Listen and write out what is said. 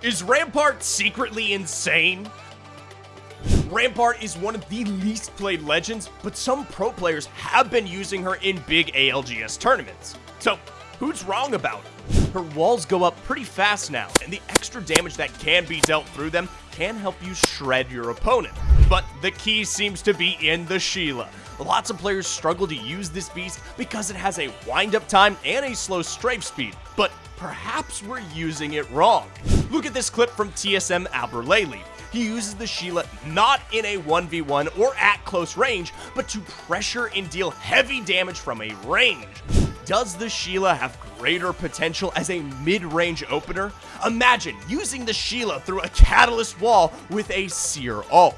Is Rampart secretly insane? Rampart is one of the least played legends, but some pro players have been using her in big ALGS tournaments. So, who's wrong about it? Her walls go up pretty fast now, and the extra damage that can be dealt through them can help you shred your opponent. But the key seems to be in the Sheila. Lots of players struggle to use this beast because it has a wind-up time and a slow strafe speed, but perhaps we're using it wrong. Look at this clip from TSM Albralelie he uses the Sheila not in a 1v1 or at close range, but to pressure and deal heavy damage from a range. Does the Sheila have greater potential as a mid-range opener? Imagine using the Sheila through a Catalyst wall with a Seer ult.